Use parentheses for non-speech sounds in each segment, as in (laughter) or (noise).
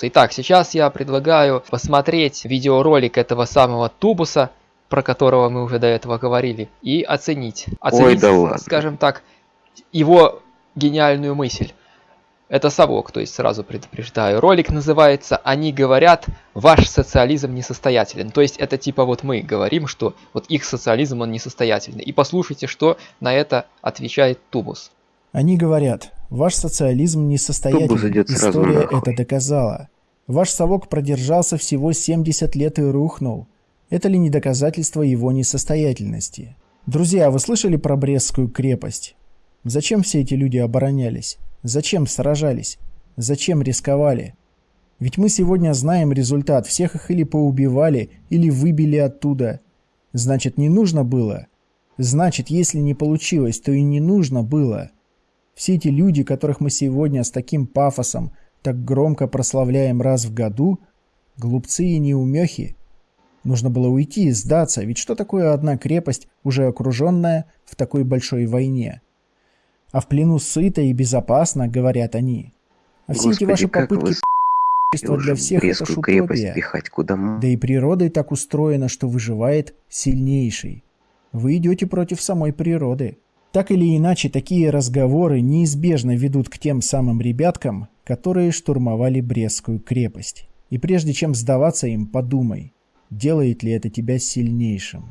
Итак, сейчас я предлагаю посмотреть видеоролик этого самого тубуса, про которого мы уже до этого говорили, и оценить. Оценить, да ладно. скажем так, его гениальную мысль. Это совок, то есть сразу предупреждаю. Ролик называется «Они говорят, ваш социализм несостоятелен». То есть это типа вот мы говорим, что вот их социализм он несостоятельный. И послушайте, что на это отвечает Тубус. Они говорят, ваш социализм сразу История это доказала. Ваш совок продержался всего 70 лет и рухнул. Это ли не доказательство его несостоятельности? Друзья, вы слышали про Брестскую крепость? Зачем все эти люди оборонялись? Зачем сражались? Зачем рисковали? Ведь мы сегодня знаем результат. Всех их или поубивали, или выбили оттуда. Значит, не нужно было? Значит, если не получилось, то и не нужно было. Все эти люди, которых мы сегодня с таким пафосом так громко прославляем раз в году, глупцы и неумехи. Нужно было уйти и сдаться, ведь что такое одна крепость, уже окруженная в такой большой войне? А в плену сыто и безопасно, говорят они. А все эти Господи, ваши как вы попытки с***ь, для всех это шутопия. пихать куда Да и природой так устроено, что выживает сильнейший. Вы идете против самой природы. Так или иначе, такие разговоры неизбежно ведут к тем самым ребяткам, которые штурмовали Брестскую крепость. И прежде чем сдаваться им, подумай, делает ли это тебя сильнейшим.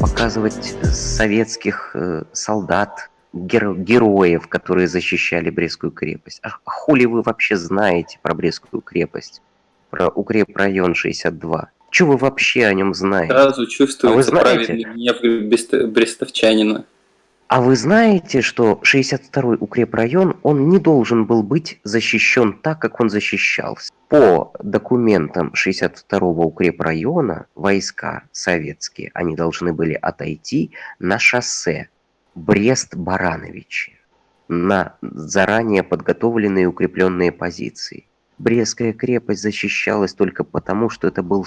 показывать советских э, солдат, геро- героев, которые защищали Брестскую крепость. А хули вы вообще знаете про Брестскую крепость? Про укрепрайон 62? Что вы вообще о нем знаете? Сразу чувствуется А вы знаете- праведный гнев брест- брестовчанина. А вы знаете, что 62-й укрепрайон, он не должен был быть защищен так, как он защищался? По документам 62-го укрепрайона войска советские, они должны были отойти на шоссе Брест-Барановичи, на заранее подготовленные укрепленные позиции. Брестская крепость защищалась только потому, что это был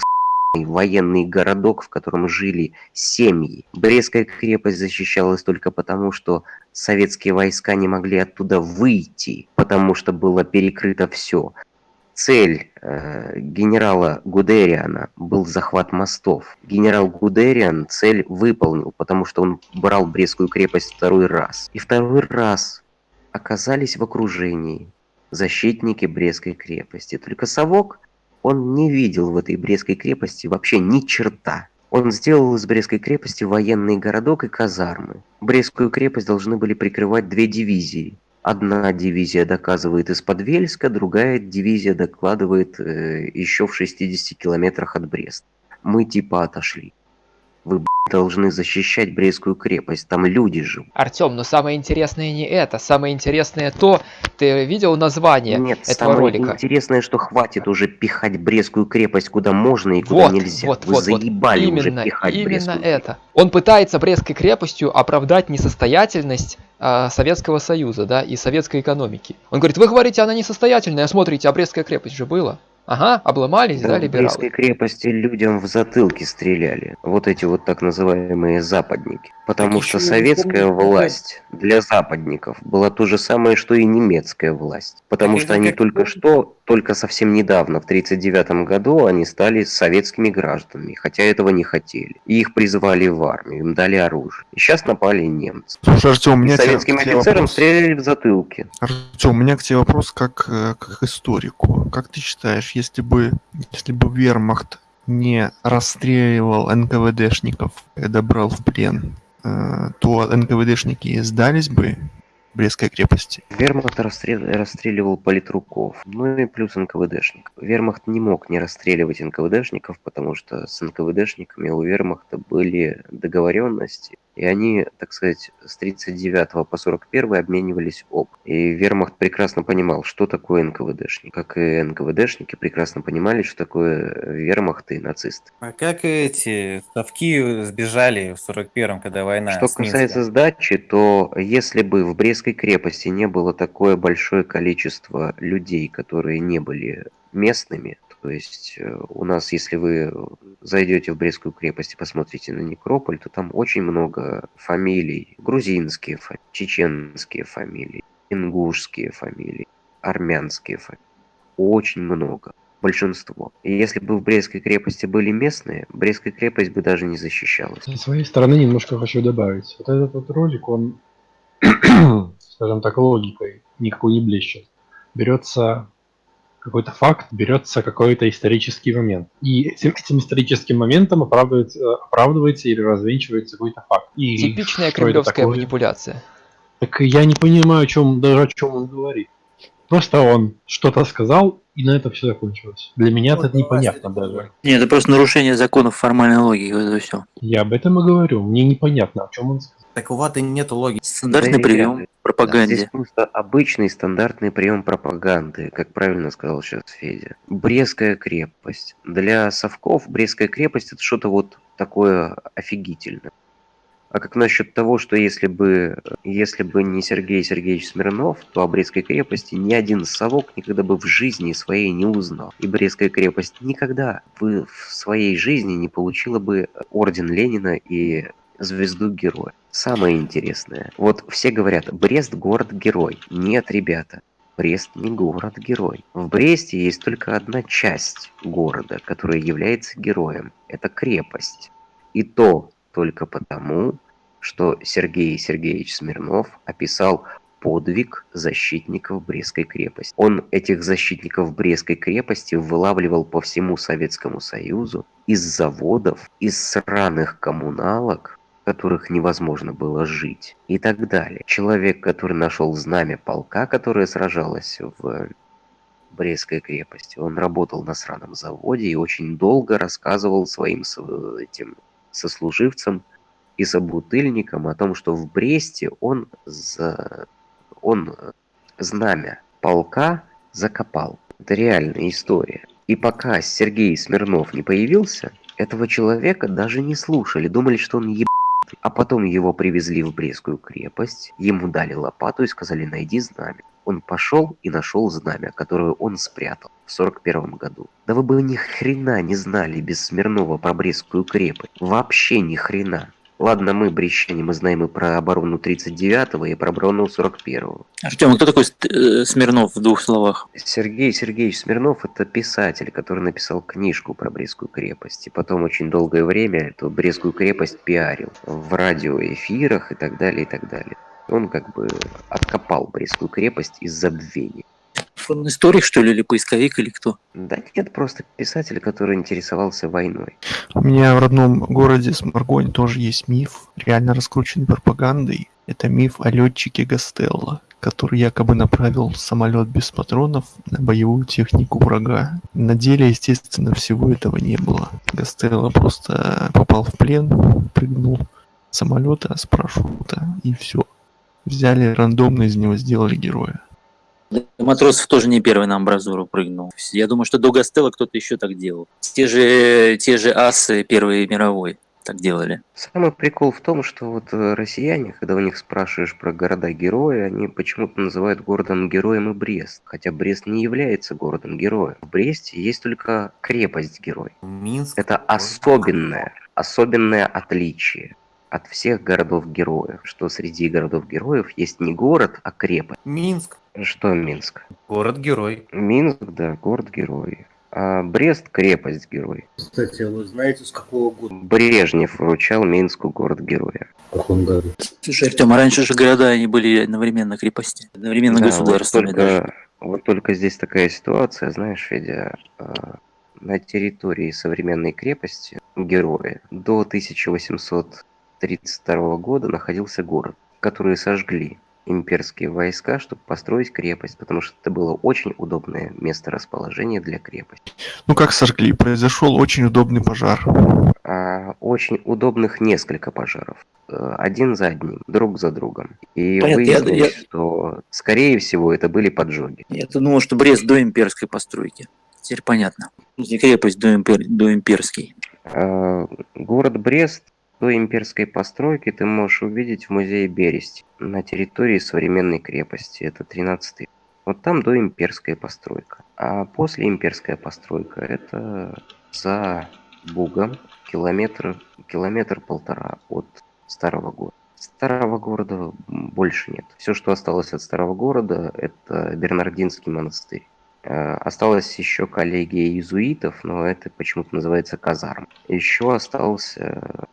военный городок, в котором жили семьи. Брестская крепость защищалась только потому, что советские войска не могли оттуда выйти, потому что было перекрыто все. Цель э, генерала Гудериана был захват мостов. Генерал Гудериан цель выполнил, потому что он брал Брестскую крепость второй раз. И второй раз оказались в окружении защитники Брестской крепости. Только Совок он не видел в этой Брестской крепости вообще ни черта. Он сделал из Брестской крепости военный городок и казармы. Брестскую крепость должны были прикрывать две дивизии. Одна дивизия доказывает из-под Вельска, другая дивизия докладывает э, еще в 60 километрах от Бреста. Мы типа отошли. Вы, должны защищать Брестскую крепость, там люди живут. Артем, но самое интересное не это. Самое интересное то, ты видел название Нет, этого самое ролика? интересное, что хватит уже пихать Брестскую крепость куда можно и куда Вот, нельзя. вот, Вы вот, вот. заебали уже Именно, пихать именно Брестскую это. Он пытается Брестской крепостью оправдать несостоятельность а, Советского Союза, да, и советской экономики. Он говорит, вы говорите, она несостоятельная, смотрите, а Брестская крепость же была. Ага, обломались, да, Да, в либералы? Брестской крепости людям в затылки стреляли. Вот эти вот так называемые западники. Потому Так что советская помню, власть для западников была то же самое, что и немецкая власть. Потому Так что они как только что, только совсем недавно, в 1939 году, они стали советскими гражданами, хотя этого не хотели. И их призвали в армию, им дали оружие. И сейчас напали немцы. Слушай, Артем, у меня к тебе- советским к тебе офицерам вопрос. стреляли в затылки. Артем, у меня к тебе вопрос как, э, как к историку. Как ты считаешь, если бы, если бы вермахт не расстреливал НКВДшников, когда брал в плен, э, то НКВДшники сдались бы Брестской крепости? Вермахт расстрел- расстреливал политруков, ну и плюс НКВДшников. Вермахт не мог не расстреливать НКВДшников, потому что с НКВДшниками у Вермахта были договоренности, и они, так сказать, с 39 по 41 обменивались об. И Вермахт прекрасно понимал, что такое НКВДшник. Как и НКВДшники прекрасно понимали, что такое Вермахт и нацисты. А как эти совки сбежали в 41-м, когда война Что касается сдачи, то если бы в Брестской крепости не было такое большое количество людей, которые не были местными, то есть э, у нас, если вы зайдете в Брестскую крепость и посмотрите на некрополь, то там очень много фамилий. Грузинские чеченские фамилии, ингушские фамилии, армянские фамилии. очень много. Большинство. И если бы в Брестской крепости были местные, Брестская крепость бы даже не защищалась. Со своей стороны немножко хочу добавить. Вот этот вот ролик, он, (clears throat) скажем так, логикой никакой не блещет. Берется какой-то факт, берется какой-то исторический момент. И этим, этим историческим моментом оправдывается, оправдывается или развенчивается какой-то факт. И Типичная кремлевская манипуляция. Так я не понимаю, о чем, даже о чем он говорит. Просто он что-то сказал, и на этом все закончилось. Для меня это непонятно даже. Нет, это просто нарушение законов формальной логики, вот это все. Я об этом и говорю. Мне непонятно, о чем он сказал. Так у Ваты нету логики. Стандартный Да, прием пропаганде. Здесь просто обычный стандартный прием пропаганды, как правильно сказал сейчас Федя. Брестская крепость. Для совков Брестская крепость это что-то вот такое офигительное. А как насчет того, что если бы, если бы не Сергей Сергеевич Смирнов, то о Брестской крепости ни один совок никогда бы в жизни своей не узнал. И Брестская крепость никогда бы в своей жизни не получила бы орден Ленина и звезду героя. Самое интересное. Вот все говорят, Брест город-герой. Нет, ребята. Брест не город-герой. В Бресте есть только одна часть города, которая является героем. Это крепость. И то только потому, что Сергей Сергеевич Смирнов описал подвиг защитников Брестской крепости. Он этих защитников Брестской крепости вылавливал по всему Советскому Союзу из заводов, из сраных коммуналок, в которых невозможно было жить и так далее. Человек, который нашел знамя полка, которое сражалось в Брестской крепости, он работал на сраном заводе и очень долго рассказывал своим со- этим сослуживцам и собутыльникам о том, что в Бресте он, за... он э, знамя полка закопал. Это реальная история. И пока Сергей Смирнов не появился, этого человека даже не слушали, думали, что он еб... А потом его привезли в Брестскую крепость, ему дали лопату и сказали «найди знамя». Он пошел и нашел знамя, которое он спрятал в 41 году. Да вы бы ни хрена не знали без Смирнова про Брестскую крепость. Вообще ни хрена. Ладно, мы, брещане, мы знаем и про оборону 39-го, и про оборону 41-го. Артем, а кто такой э, Смирнов в двух словах? Сергей Сергеевич Смирнов – это писатель, который написал книжку про Брестскую крепость. И потом очень долгое время эту Брестскую крепость пиарил в радиоэфирах и так далее, и так далее. Он как бы откопал Брестскую крепость из забвения. Он историк, что ли, или поисковик, или кто? Да нет, просто писатель, который интересовался войной. У меня в родном городе Сморгонь тоже есть миф, реально раскрученный пропагандой. Это миф о летчике Гастелло, который якобы направил самолет без патронов на боевую технику врага. На деле, естественно, всего этого не было. Гастелло просто попал в плен, прыгнул с самолета, с парашюта, и все. Взяли рандомно из него сделали героя. Матросов тоже не первый на амбразуру прыгнул. Я думаю, что до Гастелла кто-то еще так делал. Те же, те же асы Первой мировой так делали. Самый прикол в том, что вот э, россияне, когда у них спрашиваешь про города-герои, они почему-то называют городом-героем и Брест. Хотя Брест не является городом-героем. В Бресте есть только крепость-герой. Минск. Это особенное, особенное отличие от всех городов-героев, что среди городов-героев есть не город, а крепость. Минск. Что Минск? Город-герой. Минск, да, город-герой. А Брест – крепость-герой. Кстати, а вы знаете, с какого года? Брежнев вручал Минску город-героя. В каком году? Слушай, Артем, а раньше же города они были одновременно крепости, одновременно Да, государствами вот даже. только, вот только здесь такая ситуация, знаешь, Федя, а, на территории современной крепости героя до 1832 года находился город, который сожгли имперские войска, чтобы построить крепость, потому что это было очень удобное место расположения для крепости. Ну как сожгли? Произошел очень удобный пожар. А очень удобных несколько пожаров. э, Один за одним, друг за другом. И Понятно, я- выяснилось, я- что, скорее всего, это были поджоги. Я-то думал, что Брест до имперской постройки. Теперь понятно. Крепость до, импер... до имперской. А, Город Брест до имперской постройки ты можешь увидеть в музее Бересть на территории современной крепости. Это 13 век. Вот там до имперская постройка. А после имперская постройка это за Бугом километр, километр полтора от старого города. Старого города больше нет. Все, что осталось от старого города, это Бернардинский монастырь. Э, Осталась еще коллегия иезуитов, но это почему-то называется казарм. Еще остался,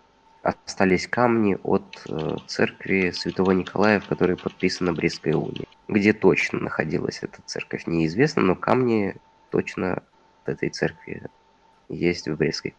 остались камни от э, церкви Святого Николая, в которой подписана Брестская уния. Где точно находилась эта церковь, неизвестно, но камни точно от этой церкви есть в Брестской